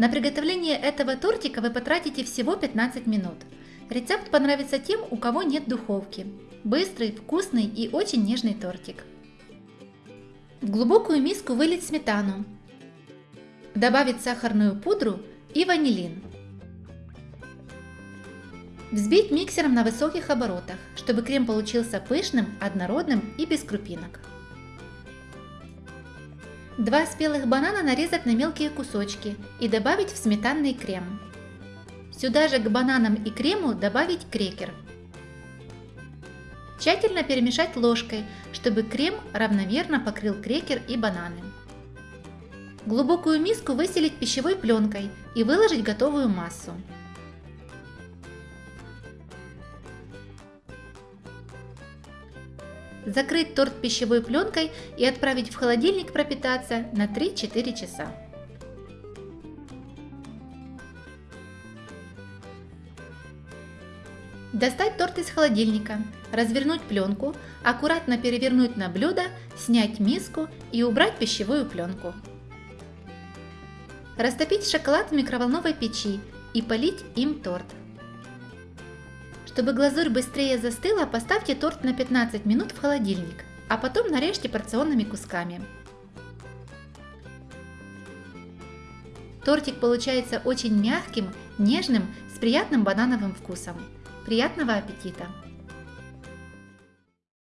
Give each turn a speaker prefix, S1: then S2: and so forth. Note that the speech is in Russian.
S1: На приготовление этого тортика вы потратите всего 15 минут. Рецепт понравится тем, у кого нет духовки. Быстрый, вкусный и очень нежный тортик. В глубокую миску вылить сметану. Добавить сахарную пудру и ванилин. Взбить миксером на высоких оборотах, чтобы крем получился пышным, однородным и без крупинок. Два спелых банана нарезать на мелкие кусочки и добавить в сметанный крем. Сюда же к бананам и крему добавить крекер. Тщательно перемешать ложкой, чтобы крем равномерно покрыл крекер и бананы. Глубокую миску выселить пищевой пленкой и выложить готовую массу. Закрыть торт пищевой пленкой и отправить в холодильник пропитаться на 3-4 часа. Достать торт из холодильника, развернуть пленку, аккуратно перевернуть на блюдо, снять миску и убрать пищевую пленку. Растопить шоколад в микроволновой печи и полить им торт. Чтобы глазурь быстрее застыла, поставьте торт на 15 минут в холодильник, а потом нарежьте порционными кусками. Тортик получается очень мягким, нежным, с приятным банановым вкусом. Приятного аппетита!